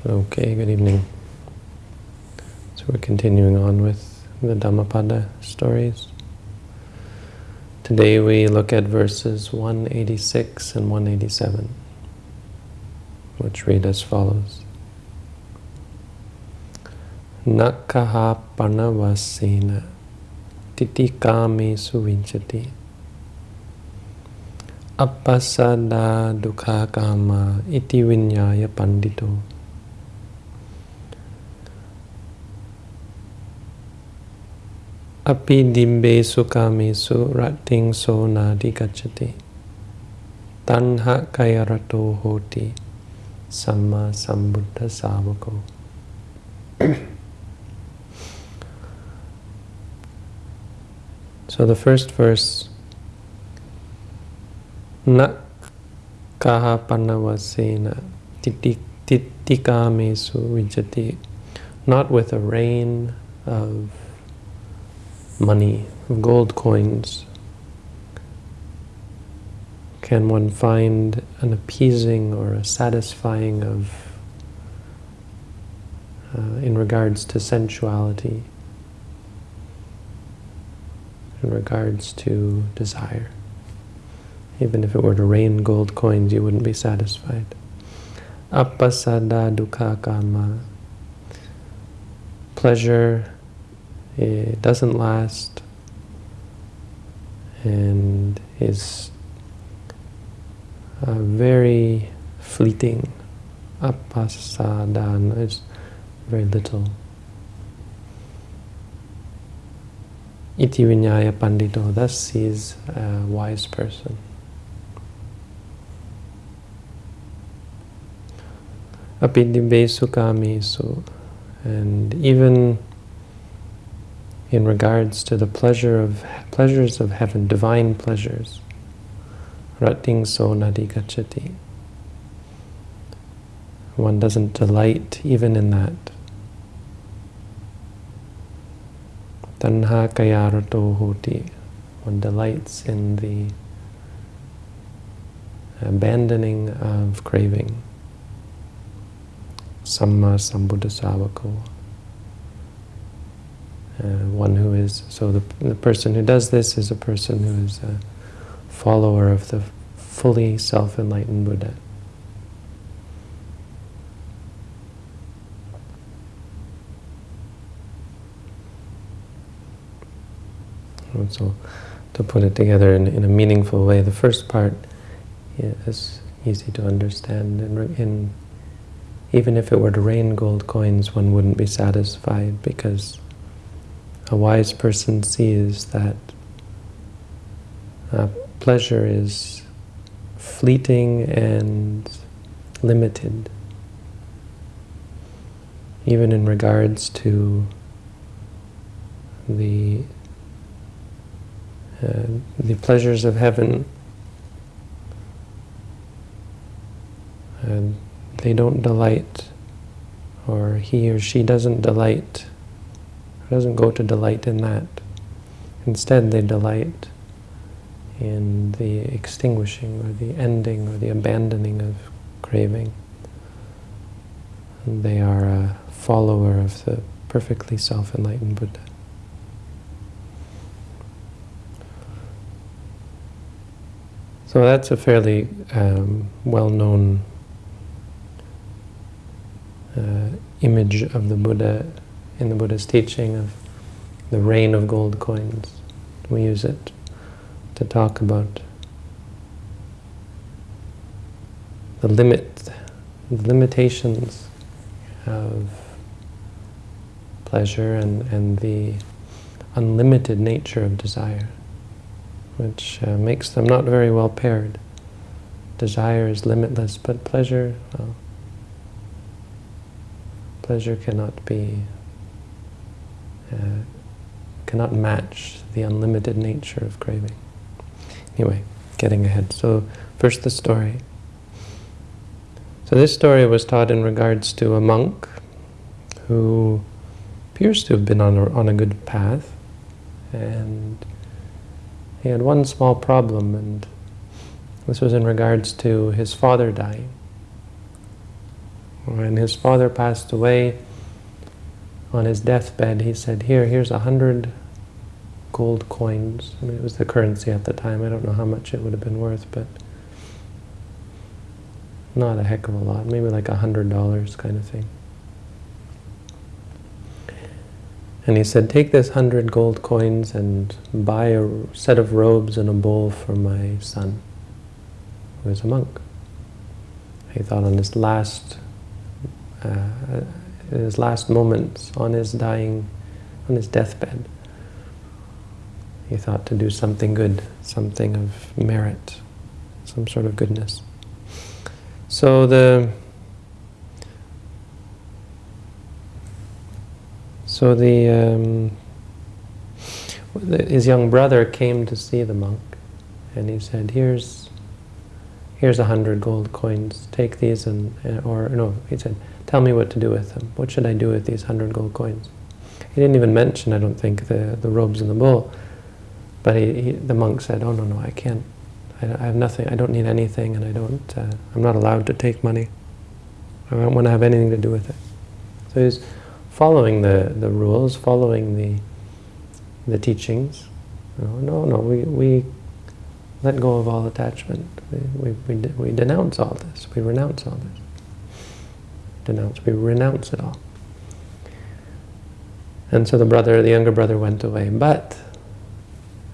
Okay, good evening. So we're continuing on with the Dhammapada stories. Today we look at verses 186 and 187, which read as follows. Nakaha panavasena titikame suvinchati appasada dukkha kama iti vinyaya pandito Api dimbe sukamesu rating so nadi gacchati. Tanha kayarato hoti samma sambuddha savako. so the first verse, na kaha panavasena titikamesu vijati, not with a rain of money, of gold coins, can one find an appeasing or a satisfying of uh, in regards to sensuality, in regards to desire. Even if it were to rain gold coins, you wouldn't be satisfied. Appasada dukkha kama. Pleasure it doesn't last and is very fleeting. Apasadana is very little. Iti vinyaya pandito, thus sees a wise person. Apidibbe sukamesu, and even in regards to the pleasure of pleasures of heaven, divine pleasures. Ratting so nadikachati. One doesn't delight even in that. Tanha kayarato hoti. One delights in the abandoning of craving. Samma sambuddhasavako. Uh, Uh, one who is, so the, the person who does this is a person who is a follower of the fully self-enlightened Buddha. So, to put it together in, in a meaningful way, the first part is easy to understand. And in, even if it were to rain gold coins, one wouldn't be satisfied because a wise person sees that uh, pleasure is fleeting and limited, even in regards to the uh, the pleasures of heaven. And they don't delight, or he or she doesn't delight doesn't go to delight in that. Instead, they delight in the extinguishing or the ending or the abandoning of craving. They are a follower of the perfectly self-enlightened Buddha. So that's a fairly um, well-known uh, image of the Buddha in the Buddha's teaching of the rain of gold coins. We use it to talk about the limit, the limitations of pleasure and, and the unlimited nature of desire, which uh, makes them not very well paired. Desire is limitless, but pleasure, well, pleasure cannot be uh, cannot match the unlimited nature of craving. Anyway, getting ahead. So first the story. So this story was taught in regards to a monk who appears to have been on a, on a good path and he had one small problem and this was in regards to his father dying. When his father passed away, on his deathbed, he said, here, here's a hundred gold coins. I mean, it was the currency at the time. I don't know how much it would have been worth, but not a heck of a lot. Maybe like a hundred dollars kind of thing. And he said, take this hundred gold coins and buy a set of robes and a bowl for my son, who is a monk. He thought on his last, uh, his last moments, on his dying, on his deathbed, he thought to do something good, something of merit, some sort of goodness. So the So the, um, his young brother came to see the monk, and he said, "Here's, here's a hundred gold coins. Take these and, or no, he said, tell me what to do with them. What should I do with these hundred gold coins?" He didn't even mention, I don't think, the the robes and the bowl, but he, he the monk said, "Oh no, no, I can't. I, I, have nothing. I don't need anything, and I don't. Uh, I'm not allowed to take money. I don't want to have anything to do with it." So he's following the, the rules, following the, the teachings. No, no, no, we, we let go of all attachment. We, we, we, we denounce all this. We renounce all this. Denounce, we renounce it all. And so the brother, the younger brother went away. But,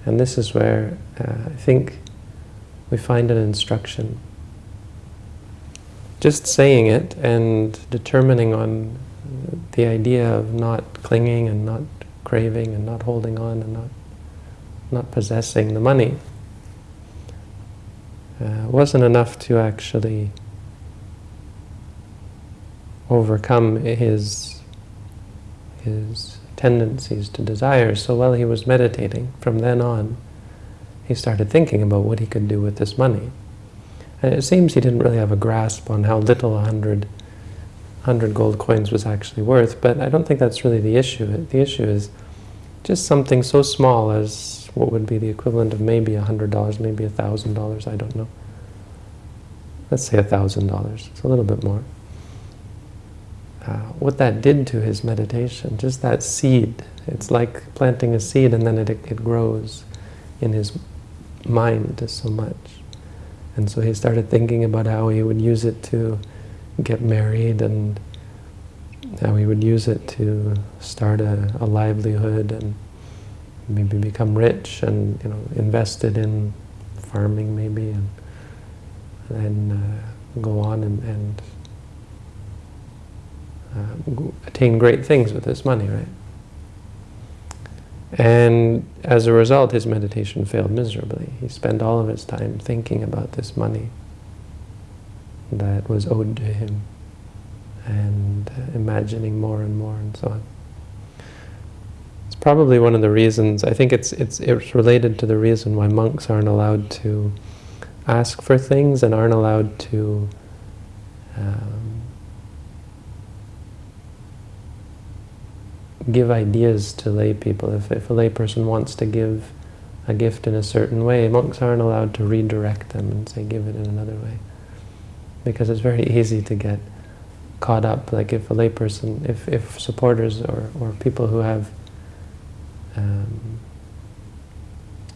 and this is where uh, I think we find an instruction. Just saying it and determining on the idea of not clinging and not craving and not holding on and not not possessing the money uh, wasn't enough to actually overcome his his tendencies to desire. So while he was meditating, from then on, he started thinking about what he could do with this money. And it seems he didn't really have a grasp on how little a hundred 100 gold coins was actually worth, but I don't think that's really the issue. The issue is just something so small as what would be the equivalent of maybe a $100, maybe a $1,000, I don't know. Let's say a $1,000, it's a little bit more. Uh, what that did to his meditation, just that seed, it's like planting a seed and then it, it grows in his mind so much. And so he started thinking about how he would use it to get married and how he would use it to start a, a livelihood and maybe become rich and you know invested in farming maybe and then uh, go on and, and uh, attain great things with this money, right? And as a result, his meditation failed miserably. He spent all of his time thinking about this money that was owed to him and uh, imagining more and more and so on. It's probably one of the reasons, I think it's, it's, it's related to the reason why monks aren't allowed to ask for things and aren't allowed to um, give ideas to lay people. If, if a lay person wants to give a gift in a certain way, monks aren't allowed to redirect them and say, give it in another way because it's very easy to get caught up. Like if a layperson, if, if supporters or, or people who have um,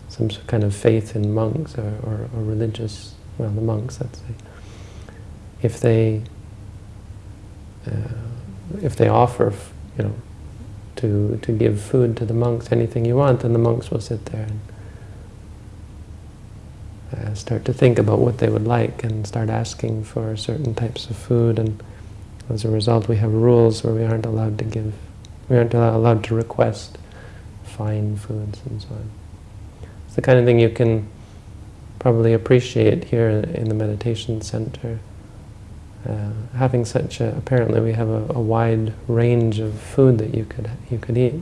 some kind of faith in monks or, or, or, religious, well, the monks, let's say, if they uh, if they offer, you know, to to give food to the monks, anything you want, then the monks will sit there and uh, start to think about what they would like and start asking for certain types of food and as a result we have rules where we aren't allowed to give, we aren't allowed to request fine foods and so on. It's the kind of thing you can probably appreciate here in the meditation center. Uh, having such a, apparently we have a, a wide range of food that you could you could eat.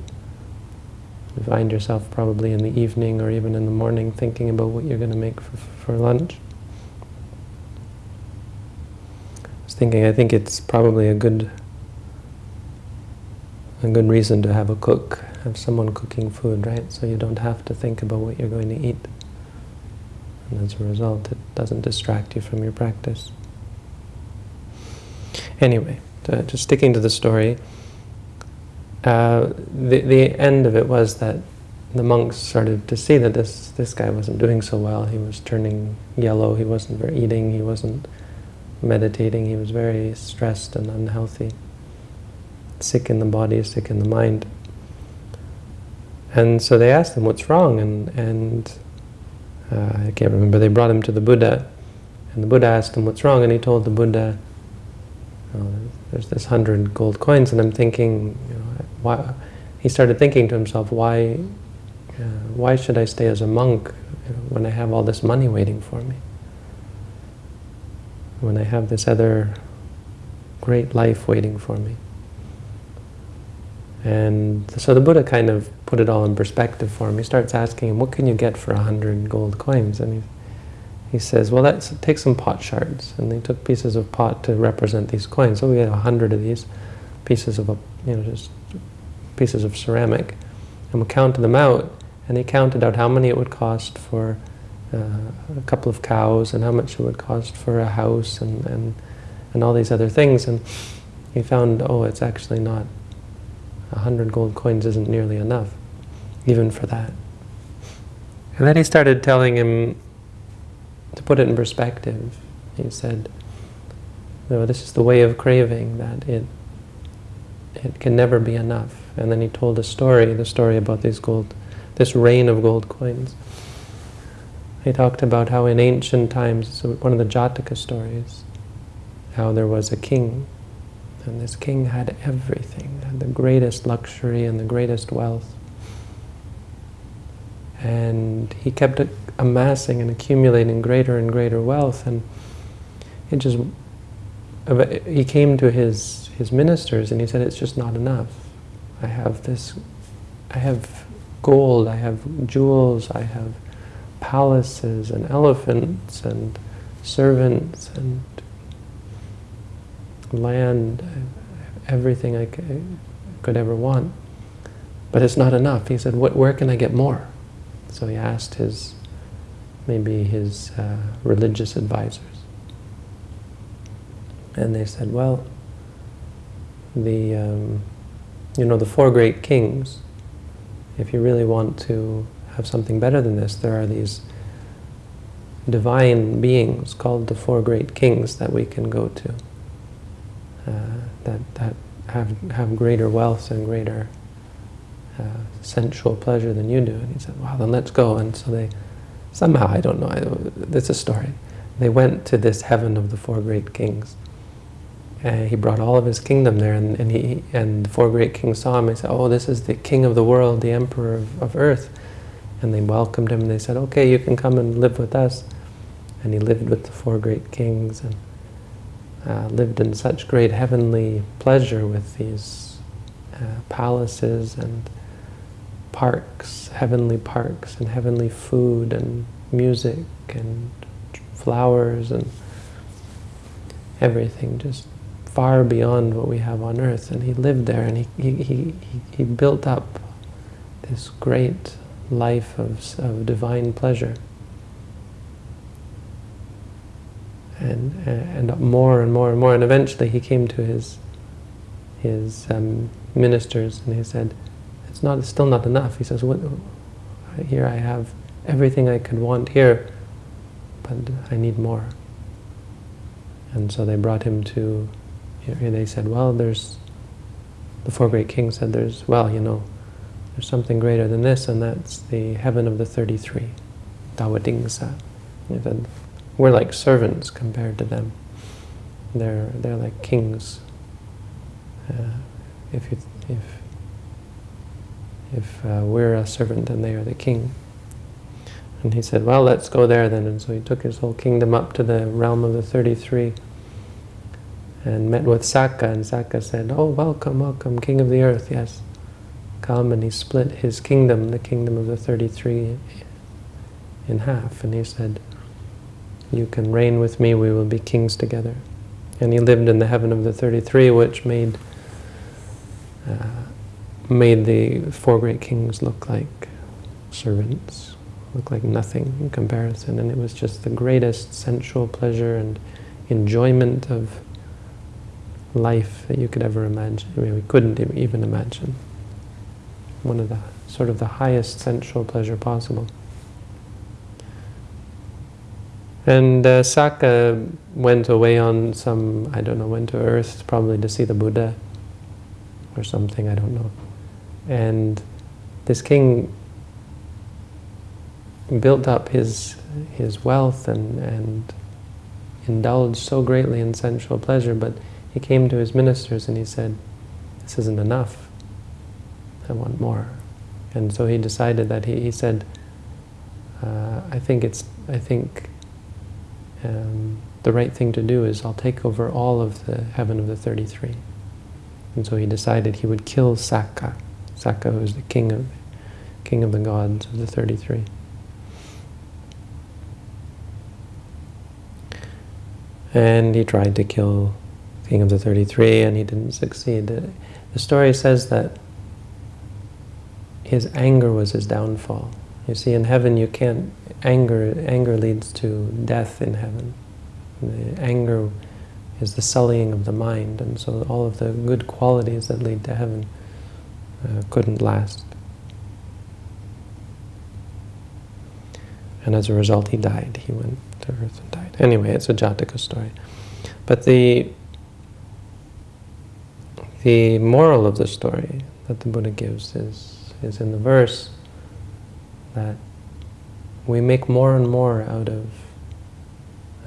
You find yourself probably in the evening or even in the morning thinking about what you're going to make for, for lunch. I was thinking, I think it's probably a good a good reason to have a cook, have someone cooking food, right? So you don't have to think about what you're going to eat. And as a result, it doesn't distract you from your practice. Anyway, just sticking to the story, uh, the, the end of it was that the monks started to see that this, this guy wasn't doing so well. He was turning yellow, he wasn't eating, he wasn't meditating, he was very stressed and unhealthy, sick in the body, sick in the mind. And so they asked him, what's wrong? And, and uh, I can't remember, they brought him to the Buddha, and the Buddha asked him what's wrong, and he told the Buddha, oh, there's this hundred gold coins, and I'm thinking, you know, why? He started thinking to himself, why, uh, why should I stay as a monk when I have all this money waiting for me? When I have this other great life waiting for me. And so the Buddha kind of put it all in perspective for him. He starts asking him, what can you get for a hundred gold coins? And he, he says, well, let's take some pot shards. And they took pieces of pot to represent these coins. So we had a hundred of these pieces of, a, you know, just pieces of ceramic. And we counted them out. And he counted out how many it would cost for uh, a couple of cows and how much it would cost for a house and, and, and all these other things. And he found, oh, it's actually not a hundred gold coins isn't nearly enough, even for that. And then he started telling him to put it in perspective. He said, no, this is the way of craving, that it it can never be enough. And then he told a story, the story about these gold, this rain of gold coins. He talked about how in ancient times, one of the Jataka stories, how there was a king and this king had everything, had the greatest luxury and the greatest wealth. And he kept amassing and accumulating greater and greater wealth. And it just, he came to his, his ministers and he said, it's just not enough. I have this, I have gold, I have jewels, I have palaces and elephants and servants and land, everything I could ever want. But it's not enough. He said, where can I get more? So he asked his, maybe his uh, religious advisors. And they said, well, the, um, you know, the four great kings, if you really want to have something better than this, there are these divine beings called the four great kings that we can go to. Uh, that, that have, have greater wealth and greater uh, sensual pleasure than you do. And he said, well, then let's go. And so they, somehow, I don't know, it's a story. They went to this heaven of the four great kings. And he brought all of his kingdom there, and, and, he, and the four great kings saw him. They said, oh, this is the king of the world, the emperor of, of earth. And they welcomed him, and they said, okay, you can come and live with us. And he lived with the four great kings. and uh, lived in such great heavenly pleasure with these uh, palaces and parks, heavenly parks, and heavenly food and music and flowers and everything, just far beyond what we have on earth. And he lived there and he, he, he, he built up this great life of, of divine pleasure. and and more and more and more. And eventually he came to his his um, ministers and he said, "It's not. It's still not enough." He says, "What? Here I have everything I could want here, but I need more." And so they brought him to. They said, "Well, there's." The four great kings said, "There's well, you know, there's something greater than this, and that's the heaven of the 33, Dawadingsa." We're like servants compared to them. They're they're like kings. Uh, if you if if uh, we're a servant then they are the king. And he said, well, let's go there then. And so he took his whole kingdom up to the realm of the 33 and met with Sakka. And Sakka said, oh, welcome, welcome, king of the earth, yes. Come. And he split his kingdom, the kingdom of the 33, in half. And he said, you can reign with me, we will be kings together. And he lived in the heaven of the 33, which made uh, made the four great kings look like servants, look like nothing in comparison. And it was just the greatest sensual pleasure and enjoyment of life that you could ever imagine. I mean, we couldn't even imagine. One of the sort of the highest sensual pleasure possible. And uh, Sakka went away on some, I don't know, went to earth probably to see the Buddha or something, I don't know. And this king built up his his wealth and, and indulged so greatly in sensual pleasure, but he came to his ministers and he said, this isn't enough. I want more. And so he decided that he, he said, uh, I think it's, I think um, the right thing to do is I'll take over all of the heaven of the 33. And so he decided he would kill Sakka. Sakka was the king of, king of the gods of the 33. And he tried to kill king of the 33 and he didn't succeed. The story says that his anger was his downfall. You see, in heaven you can't, anger, anger leads to death in heaven. The anger is the sullying of the mind, and so all of the good qualities that lead to heaven uh, couldn't last. And as a result, he died. He went to earth and died. Anyway, it's a Jataka story. But the the moral of the story that the Buddha gives is, is in the verse that we make more and more out of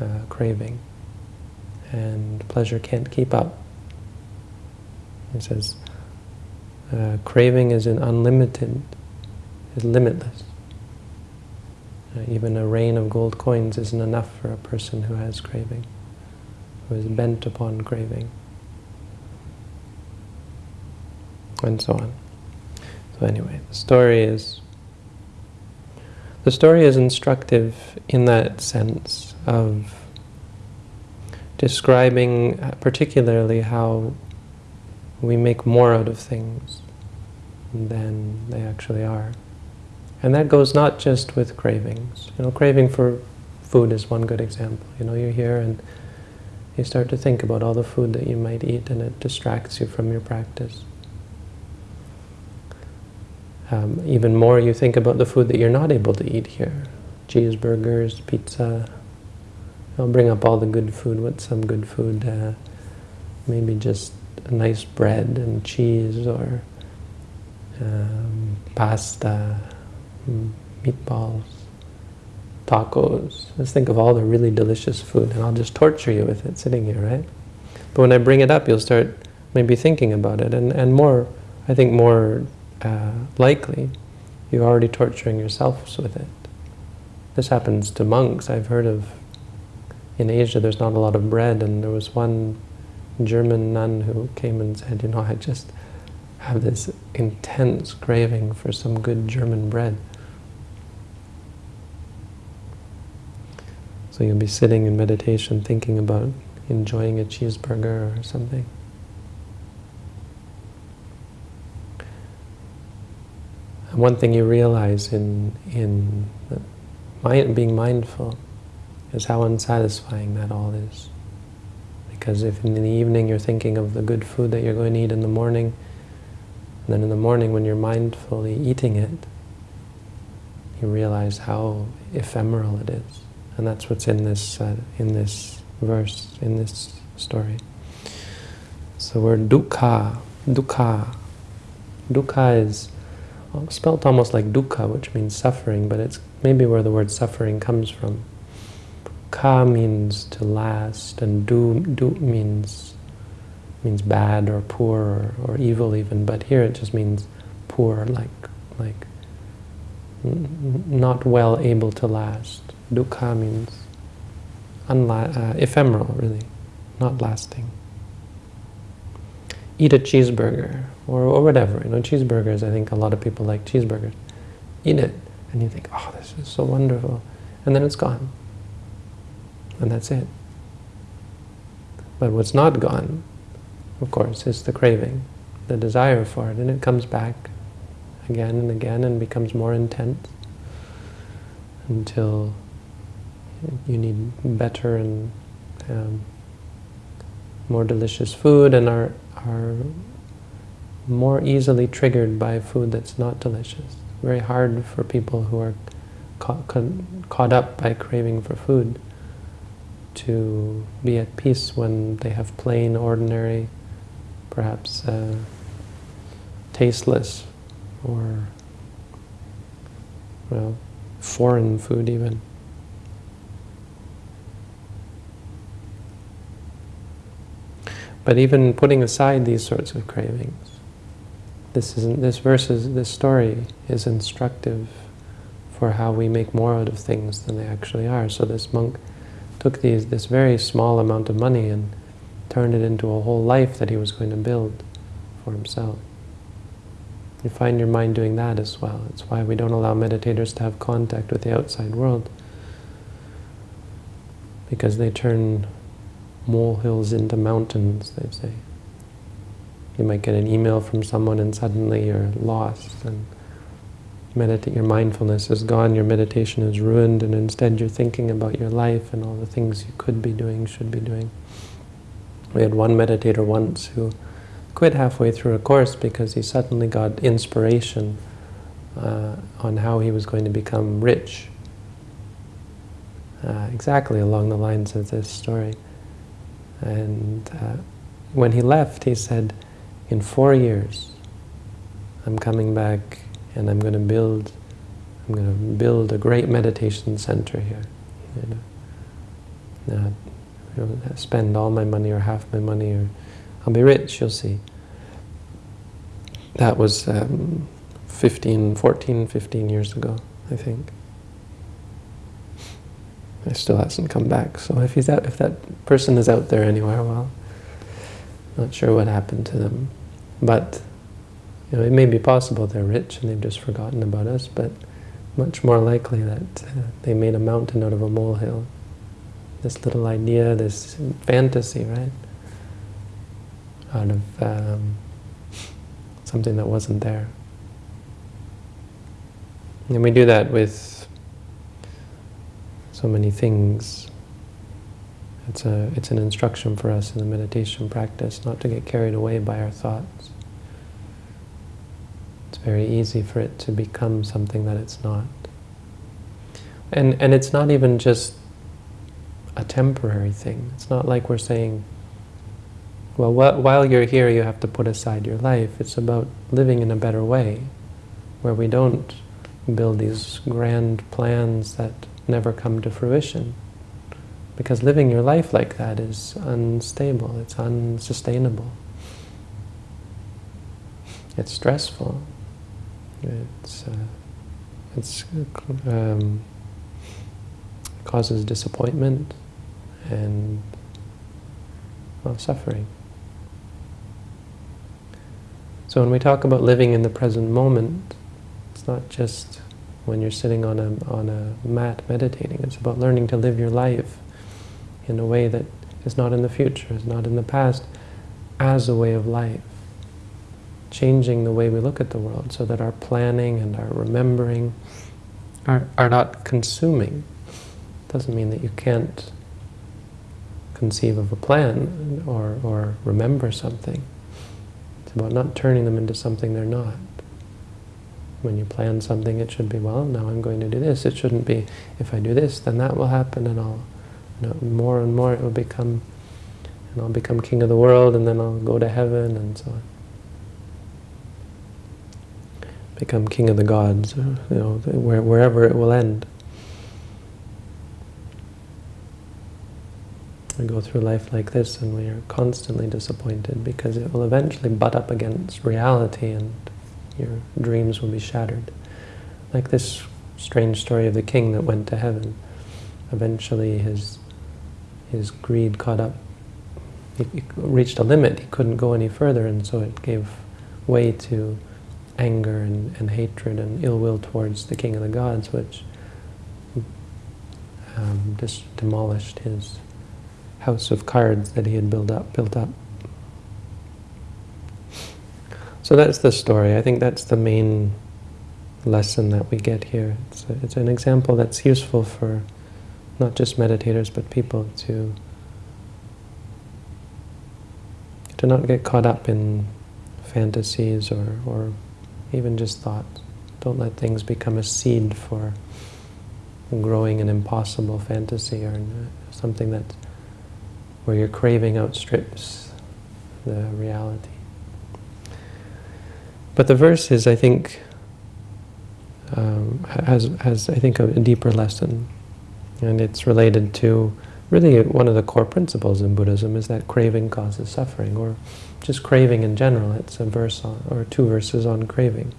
uh, craving, and pleasure can't keep up. He says, uh, craving is an unlimited, is limitless. Uh, even a rain of gold coins isn't enough for a person who has craving, who is bent upon craving. And so on. So anyway, the story is the story is instructive in that sense of describing particularly how we make more out of things than they actually are. And that goes not just with cravings. You know, craving for food is one good example. You know, you're here and you start to think about all the food that you might eat and it distracts you from your practice. Um, even more, you think about the food that you're not able to eat here. Cheeseburgers, pizza. I'll bring up all the good food. What's some good food? Uh, maybe just a nice bread and cheese or um, pasta, meatballs, tacos. Let's think of all the really delicious food and I'll just torture you with it sitting here, right? But when I bring it up, you'll start maybe thinking about it and, and more, I think more uh, likely, you're already torturing yourselves with it. This happens to monks. I've heard of, in Asia there's not a lot of bread and there was one German nun who came and said, you know, I just have this intense craving for some good German bread. So you'll be sitting in meditation thinking about enjoying a cheeseburger or something. And one thing you realize in, in mind, being mindful is how unsatisfying that all is. Because if in the evening you're thinking of the good food that you're going to eat in the morning, and then in the morning when you're mindfully eating it, you realize how ephemeral it is. And that's what's in this, uh, in this verse, in this story. So we're dukkha, dukkha. Dukkha is spelt almost like dukkha, which means suffering, but it's maybe where the word suffering comes from. Ka means to last, and du, du means means bad or poor or, or evil even, but here it just means poor, like like not well able to last. Dukkha means uh, ephemeral, really, not lasting. Eat a cheeseburger, or, or whatever. You know, cheeseburgers, I think a lot of people like cheeseburgers. Eat it, and you think, oh, this is so wonderful. And then it's gone. And that's it. But what's not gone of course, is the craving, the desire for it, and it comes back again and again and becomes more intense until you need better and um, more delicious food and are, are more easily triggered by food that's not delicious. Very hard for people who are caught, caught up by craving for food to be at peace when they have plain, ordinary, perhaps uh, tasteless or well, foreign food even. But even putting aside these sorts of cravings, this isn't this verse is this story is instructive for how we make more out of things than they actually are. So this monk took these this very small amount of money and turned it into a whole life that he was going to build for himself. You find your mind doing that as well. It's why we don't allow meditators to have contact with the outside world. Because they turn molehills into mountains, they say. You might get an email from someone and suddenly you're lost and meditate, your mindfulness is gone, your meditation is ruined, and instead you're thinking about your life and all the things you could be doing, should be doing. We had one meditator once who quit halfway through a course because he suddenly got inspiration uh, on how he was going to become rich. Uh, exactly along the lines of this story. And uh, when he left, he said, in four years, I'm coming back and I'm going to build, I'm going to build a great meditation center here. You know, spend all my money or half my money or I'll be rich, you'll see. That was um, 15, 14, 15 years ago, I think. It still hasn't come back. So if he's out, if that person is out there anywhere, well, not sure what happened to them. But you know, it may be possible they're rich and they've just forgotten about us, but much more likely that uh, they made a mountain out of a molehill. This little idea, this fantasy, right? Out of um, something that wasn't there. And we do that with so many things. It's, a, it's an instruction for us in the meditation practice not to get carried away by our thoughts. It's very easy for it to become something that it's not. And, and it's not even just a temporary thing. It's not like we're saying, well, wh while you're here, you have to put aside your life. It's about living in a better way, where we don't build these grand plans that never come to fruition. Because living your life like that is unstable, it's unsustainable. It's stressful. It's, uh, it's um, causes disappointment and well, suffering. So when we talk about living in the present moment, it's not just when you're sitting on a, on a mat meditating. It's about learning to live your life in a way that is not in the future, is not in the past, as a way of life. Changing the way we look at the world so that our planning and our remembering are, are not consuming. Doesn't mean that you can't conceive of a plan or, or remember something. It's about not turning them into something they're not. When you plan something, it should be, well, now I'm going to do this. It shouldn't be, if I do this, then that will happen, and I'll, you know, more and more it will become, and I'll become king of the world, and then I'll go to heaven, and so on. Become king of the gods, you know, wherever it will end. We go through life like this and we are constantly disappointed because it will eventually butt up against reality and your dreams will be shattered. Like this strange story of the king that went to heaven. Eventually his, his greed caught up. He, he reached a limit, he couldn't go any further and so it gave way to anger and, and hatred and ill will towards the king of the gods, which um, just demolished his house of cards that he had built up, built up. So that's the story. I think that's the main lesson that we get here. It's, a, it's an example that's useful for not just meditators, but people to to not get caught up in fantasies or, or even just thoughts. Don't let things become a seed for growing an impossible fantasy or something that where your craving outstrips the reality. But the verse is, I think, um, has, has, I think, a, a deeper lesson. And it's related to, really, one of the core principles in Buddhism is that craving causes suffering, or just craving in general. It's a verse on, or two verses on craving,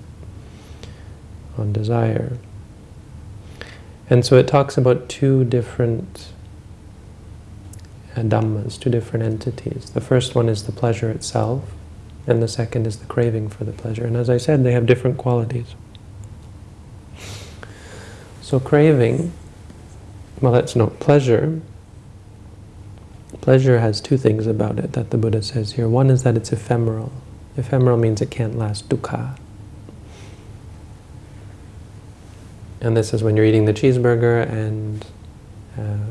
on desire. And so it talks about two different dhammas, two different entities. The first one is the pleasure itself, and the second is the craving for the pleasure. And as I said, they have different qualities. So craving, well, that's not pleasure. Pleasure has two things about it that the Buddha says here. One is that it's ephemeral. Ephemeral means it can't last, dukkha. And this is when you're eating the cheeseburger and uh,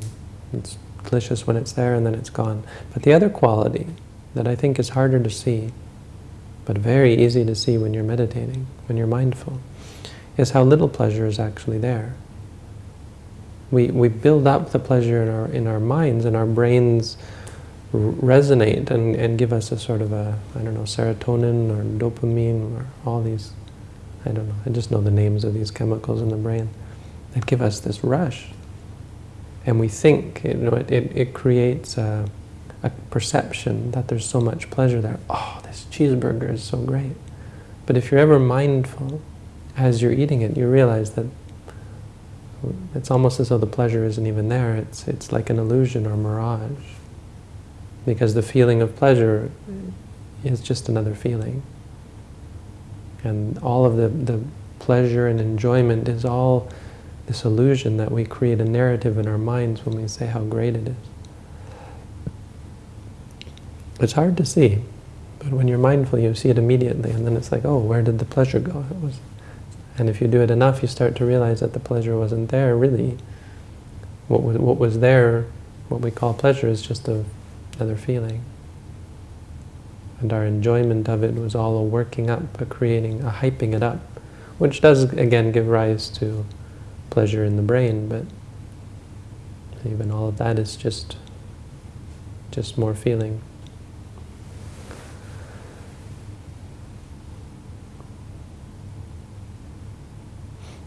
it's delicious when it's there and then it's gone. But the other quality that I think is harder to see, but very easy to see when you're meditating, when you're mindful, is how little pleasure is actually there. We, we build up the pleasure in our, in our minds and our brains resonate and, and give us a sort of a, I don't know, serotonin or dopamine or all these, I don't know, I just know the names of these chemicals in the brain that give us this rush. And we think, you know, it, it, it creates a, a perception that there's so much pleasure there. Oh, this cheeseburger is so great. But if you're ever mindful, as you're eating it, you realize that it's almost as though the pleasure isn't even there. It's, it's like an illusion or mirage. Because the feeling of pleasure is just another feeling. And all of the, the pleasure and enjoyment is all this illusion that we create a narrative in our minds when we say how great it is. It's hard to see, but when you're mindful, you see it immediately, and then it's like, oh, where did the pleasure go? It was, and if you do it enough, you start to realize that the pleasure wasn't there, really. What was, what was there, what we call pleasure, is just a, another feeling. And our enjoyment of it was all a working up, a creating, a hyping it up, which does, again, give rise to pleasure in the brain, but even all of that is just just more feeling.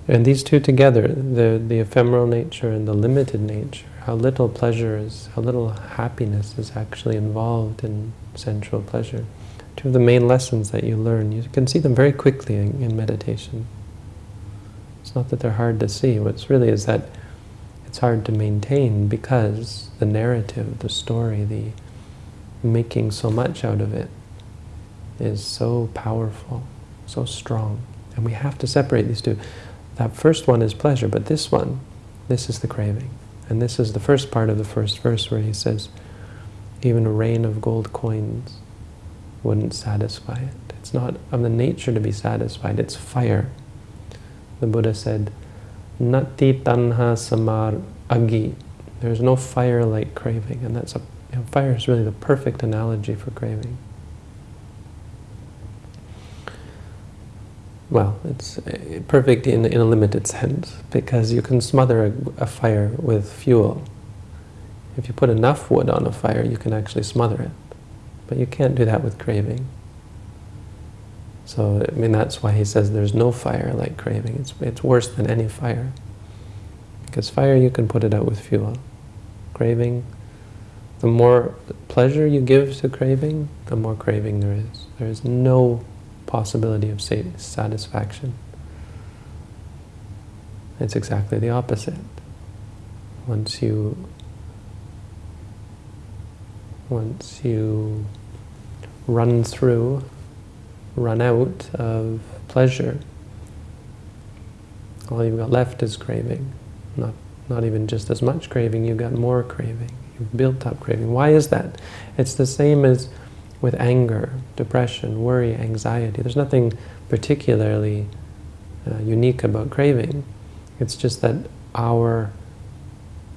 And these two together, the, the ephemeral nature and the limited nature, how little pleasure is, how little happiness is actually involved in sensual pleasure. Two of the main lessons that you learn, you can see them very quickly in, in meditation. Not that they're hard to see. What's really is that it's hard to maintain because the narrative, the story, the making so much out of it is so powerful, so strong. And we have to separate these two. That first one is pleasure, but this one, this is the craving. And this is the first part of the first verse where he says, even a rain of gold coins wouldn't satisfy it. It's not of the nature to be satisfied, it's fire the Buddha said, Nati tanha samar agi. There's no fire like craving, and that's a you know, fire is really the perfect analogy for craving. Well, it's uh, perfect in, in a limited sense, because you can smother a, a fire with fuel. If you put enough wood on a fire, you can actually smother it. But you can't do that with craving. So, I mean, that's why he says there's no fire like craving. It's, it's worse than any fire. Because fire, you can put it out with fuel. Craving, the more pleasure you give to craving, the more craving there is. There is no possibility of satisfaction. It's exactly the opposite. Once you once you run through run out of pleasure. All you've got left is craving. Not, not even just as much craving, you've got more craving. You've built up craving. Why is that? It's the same as with anger, depression, worry, anxiety. There's nothing particularly uh, unique about craving. It's just that our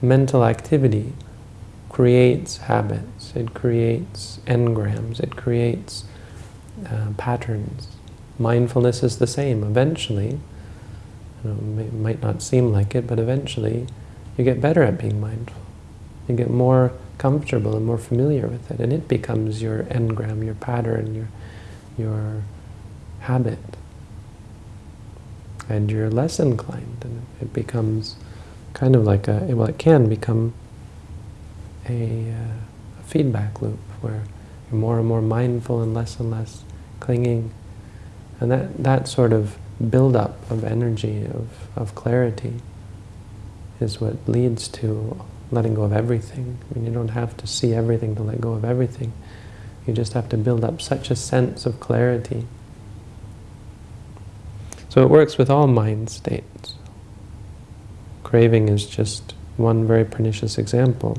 mental activity creates habits, it creates engrams, it creates uh, patterns. Mindfulness is the same. Eventually, you know, it might not seem like it, but eventually you get better at being mindful. You get more comfortable and more familiar with it, and it becomes your engram, your pattern, your, your habit. And you're less inclined, and it becomes kind of like a, well, it can become a, uh, a feedback loop where you're more and more mindful and less and less clinging. And that, that sort of build-up of energy, of, of clarity, is what leads to letting go of everything. I mean, you don't have to see everything to let go of everything. You just have to build up such a sense of clarity. So it works with all mind states. Craving is just one very pernicious example.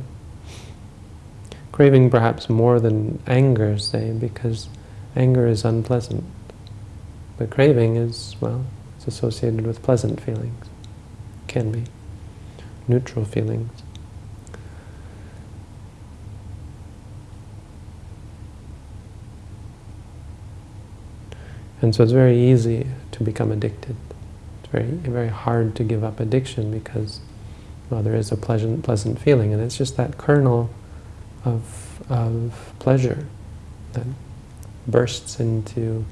Craving perhaps more than anger, say, because anger is unpleasant. But craving is, well, it's associated with pleasant feelings. Can be. Neutral feelings. And so it's very easy to become addicted. It's very, very hard to give up addiction because, well, there is a pleasant, pleasant feeling, and it's just that kernel of, of pleasure that bursts into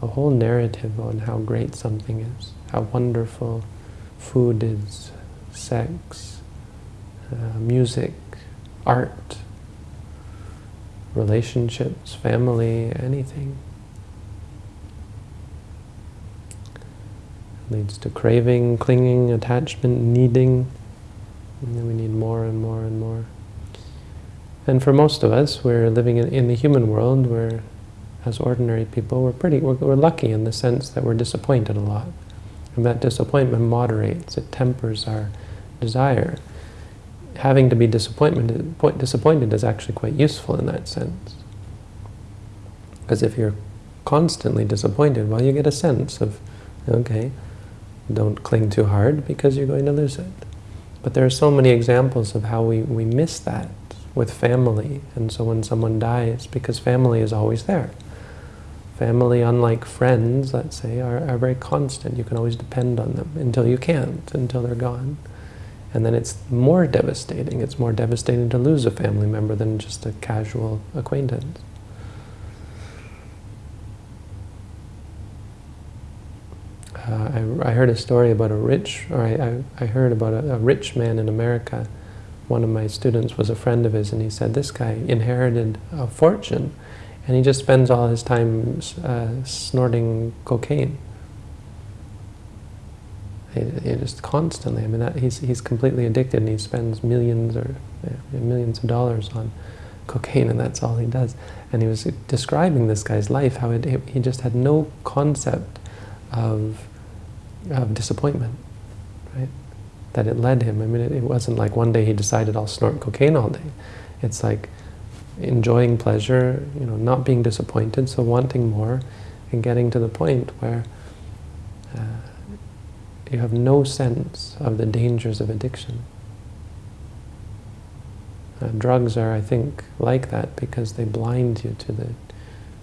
a whole narrative on how great something is, how wonderful food is, sex, uh, music, art, relationships, family, anything. It leads to craving, clinging, attachment, needing. And then we need more and more and more. And for most of us, we're living in, in the human world where, as ordinary people, we're pretty, we're, we're lucky in the sense that we're disappointed a lot. And that disappointment moderates, it tempers our desire. Having to be disappointment, disappointed is actually quite useful in that sense. Because if you're constantly disappointed, well, you get a sense of, okay, don't cling too hard because you're going to lose it. But there are so many examples of how we, we miss that with family. And so when someone dies, because family is always there. Family, unlike friends, let's say, are, are very constant. You can always depend on them until you can't, until they're gone. And then it's more devastating. It's more devastating to lose a family member than just a casual acquaintance. Uh, I, I, heard a story about a rich, or I, I, I heard about a, a, rich man in America. One of my students was a friend of his, and he said this guy inherited a fortune, and he just spends all his time uh, snorting cocaine. He, just constantly. I mean, that, he's he's completely addicted, and he spends millions or millions of dollars on cocaine, and that's all he does. And he was describing this guy's life, how it, he just had no concept of of disappointment, right? That it led him. I mean, it, it wasn't like one day he decided I'll snort cocaine all day. It's like enjoying pleasure, you know, not being disappointed, so wanting more, and getting to the point where uh, you have no sense of the dangers of addiction. Uh, drugs are, I think, like that because they blind you to the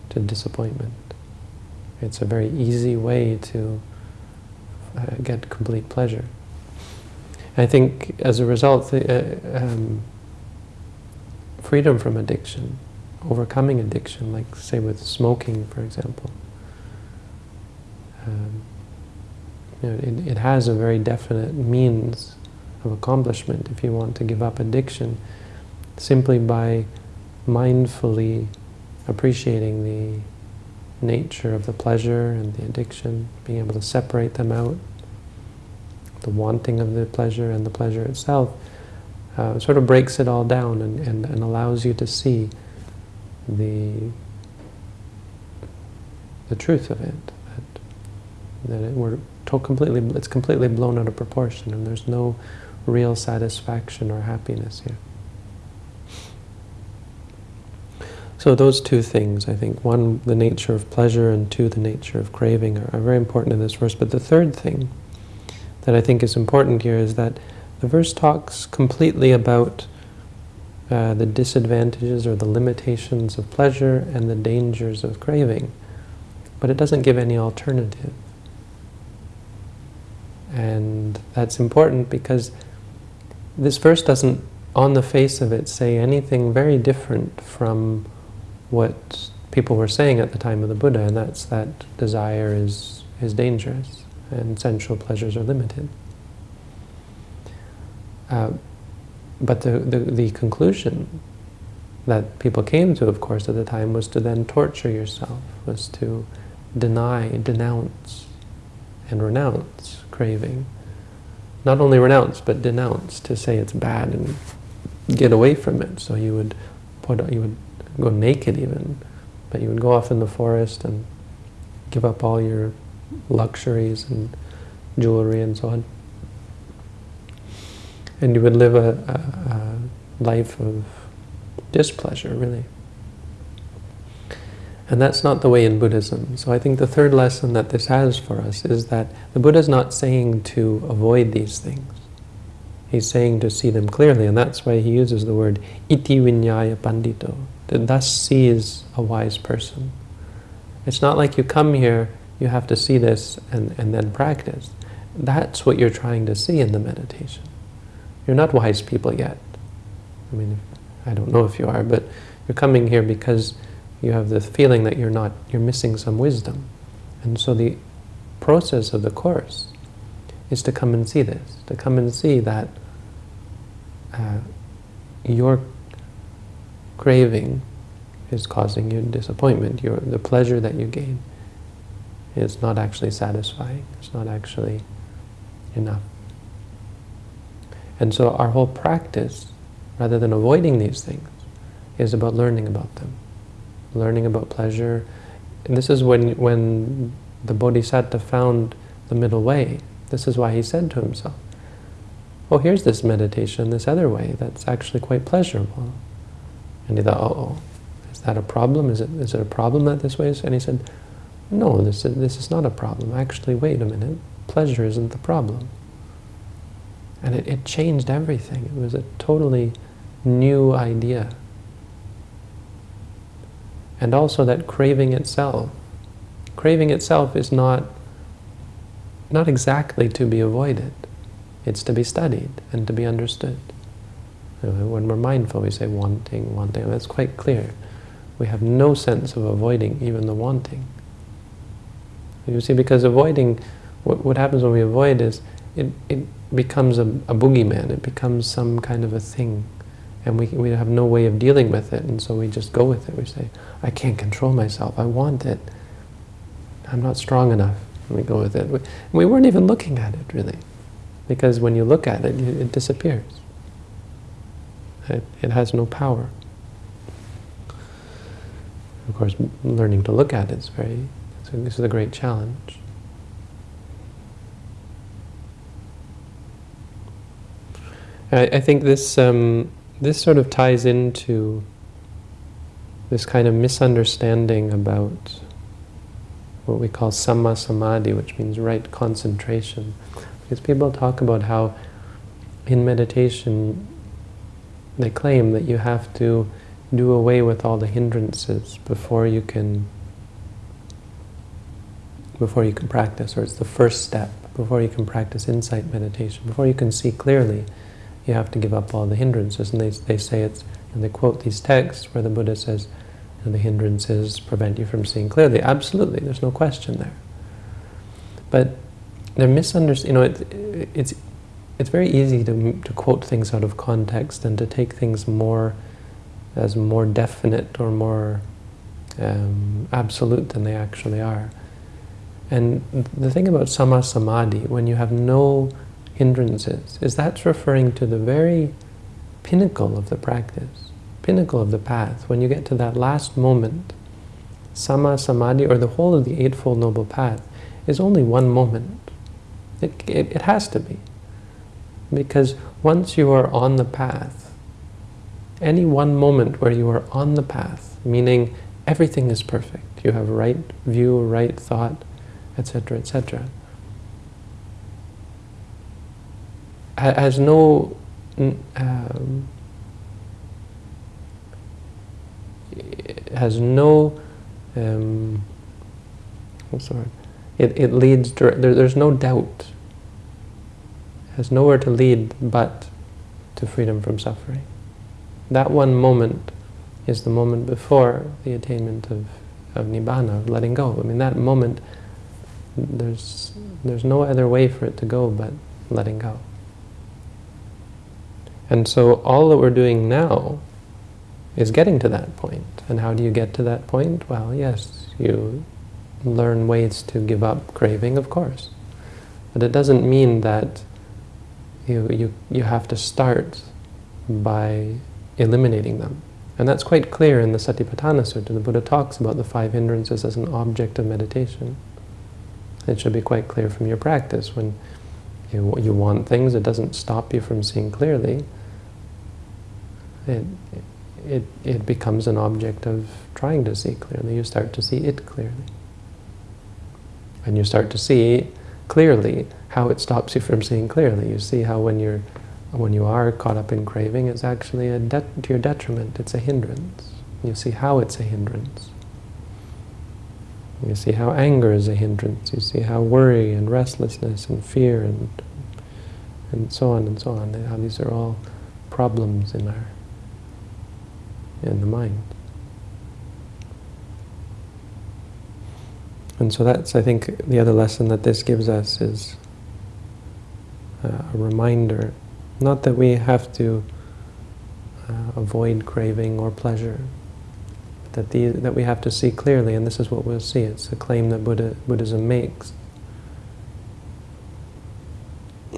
to disappointment. It's a very easy way to uh, get complete pleasure. I think as a result, uh, um, freedom from addiction, overcoming addiction, like say with smoking, for example, um, you know, it, it has a very definite means of accomplishment if you want to give up addiction, simply by mindfully appreciating the nature of the pleasure and the addiction, being able to separate them out, the wanting of the pleasure and the pleasure itself, uh, sort of breaks it all down and, and, and allows you to see the the truth of it, that, that it, we're completely, it's completely blown out of proportion and there's no real satisfaction or happiness here. So those two things, I think, one, the nature of pleasure, and two, the nature of craving, are, are, very important in this verse. But the third thing that I think is important here is that the verse talks completely about uh, the disadvantages or the limitations of pleasure and the dangers of craving, but it doesn't give any alternative. And that's important because this verse doesn't, on the face of it, say anything very different from what people were saying at the time of the Buddha, and that's that desire is, is dangerous and sensual pleasures are limited. Uh, but the, the, the conclusion that people came to, of course, at the time was to then torture yourself, was to deny, denounce, and renounce craving. Not only renounce, but denounce, to say it's bad and get away from it. So you would put, you would go naked even, but you would go off in the forest and give up all your luxuries and jewelry and so on and you would live a, a, a life of displeasure, really. And that's not the way in Buddhism. So I think the third lesson that this has for us is that the Buddha is not saying to avoid these things. He's saying to see them clearly, and that's why he uses the word iti vinyaya pandito, that thus sees a wise person. It's not like you come here, you have to see this and, and then practice. That's what you're trying to see in the meditation. You're not wise people yet. I mean, I don't know if you are, but you're coming here because you have the feeling that you're not, you're missing some wisdom. And so the process of the Course is to come and see this, to come and see that uh, your craving is causing you disappointment. Your, the pleasure that you gain is not actually satisfying. It's not actually enough. And so our whole practice, rather than avoiding these things, is about learning about them. Learning about pleasure. And this is when, when the Bodhisattva found the middle way. This is why he said to himself, oh, here's this meditation, this other way, that's actually quite pleasurable. And he thought, oh, is that a problem? Is it, is it a problem that this way is? And he said, no, this is, this is not a problem. Actually, wait a minute. Pleasure isn't the problem. And it, it changed everything. It was a totally new idea. And also that craving itself. Craving itself is not, not exactly to be avoided. It's to be studied and to be understood. When we're mindful, we say wanting, wanting. That's quite clear. We have no sense of avoiding even the wanting. You see, because avoiding, what, what happens when we avoid is, it, it becomes a, a boogeyman, it becomes some kind of a thing. And we, we have no way of dealing with it, and so we just go with it. We say, I can't control myself, I want it. I'm not strong enough. And we go with it. We, we weren't even looking at it, really. Because when you look at it, it, it disappears. It, it has no power. Of course, learning to look at it is very, this is a great challenge. I, I think this um, this sort of ties into this kind of misunderstanding about what we call samma samadhi, which means right concentration. Because people talk about how in meditation they claim that you have to do away with all the hindrances before you can before you can practice, or it's the first step, before you can practice insight meditation, before you can see clearly you have to give up all the hindrances. And they, they say it's, and they quote these texts where the Buddha says, the hindrances prevent you from seeing clearly. Absolutely, there's no question there. But they're misunderstood. You know, it, it's it's very easy to to quote things out of context and to take things more as more definite or more um, absolute than they actually are. And the thing about samma samadhi, when you have no hindrances, is that's referring to the very pinnacle of the practice, pinnacle of the path. When you get to that last moment, samma samadhi, or the whole of the Eightfold Noble Path, is only one moment. It, it, it has to be. Because once you are on the path, any one moment where you are on the path, meaning everything is perfect, you have right view, right thought, etc., etc., has no um, has no, um, what's the? It, it leads, there, there's no doubt. Has nowhere to lead but to freedom from suffering. That one moment is the moment before the attainment of, of Nibbana, of letting go. I mean, that moment, there's, there's no other way for it to go but letting go. And so all that we're doing now is getting to that point. And how do you get to that point? Well, yes, you learn ways to give up craving, of course. But it doesn't mean that you, you, you have to start by eliminating them. And that's quite clear in the Satipatthana Sutta. The Buddha talks about the five hindrances as an object of meditation. It should be quite clear from your practice. When you, you want things, it doesn't stop you from seeing clearly. It, it, it becomes an object of trying to see clearly. You start to see it clearly. And you start to see clearly how it stops you from seeing clearly. You see how when you're when you are caught up in craving, it's actually a to your detriment. It's a hindrance. You see how it's a hindrance. You see how anger is a hindrance. You see how worry and restlessness and fear and and so on and so on. How these are all problems in our in the mind. And so that's, I think, the other lesson that this gives us is uh, a reminder, not that we have to uh, avoid craving or pleasure, but that, the, that we have to see clearly, and this is what we'll see. It's a claim that Buddha, Buddhism makes.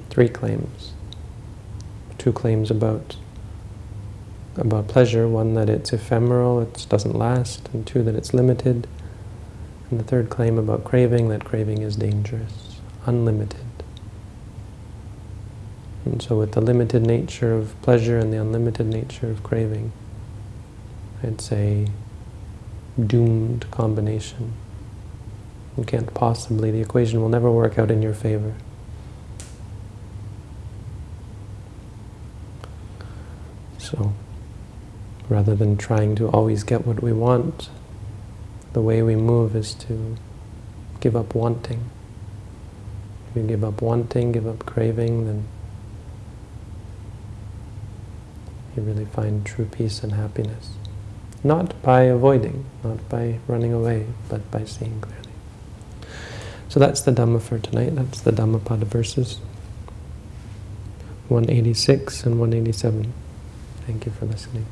Three claims. Two claims about about pleasure, one that it's ephemeral, it doesn't last, and two that it's limited, and the third claim about craving, that craving is dangerous, unlimited. And so with the limited nature of pleasure and the unlimited nature of craving, it's a doomed combination. You can't possibly, the equation will never work out in your favor. So rather than trying to always get what we want, the way we move is to give up wanting. If you give up wanting, give up craving, then you really find true peace and happiness. Not by avoiding, not by running away, but by seeing clearly. So that's the Dhamma for tonight. That's the Dhammapada verses 186 and 187. Thank you for listening.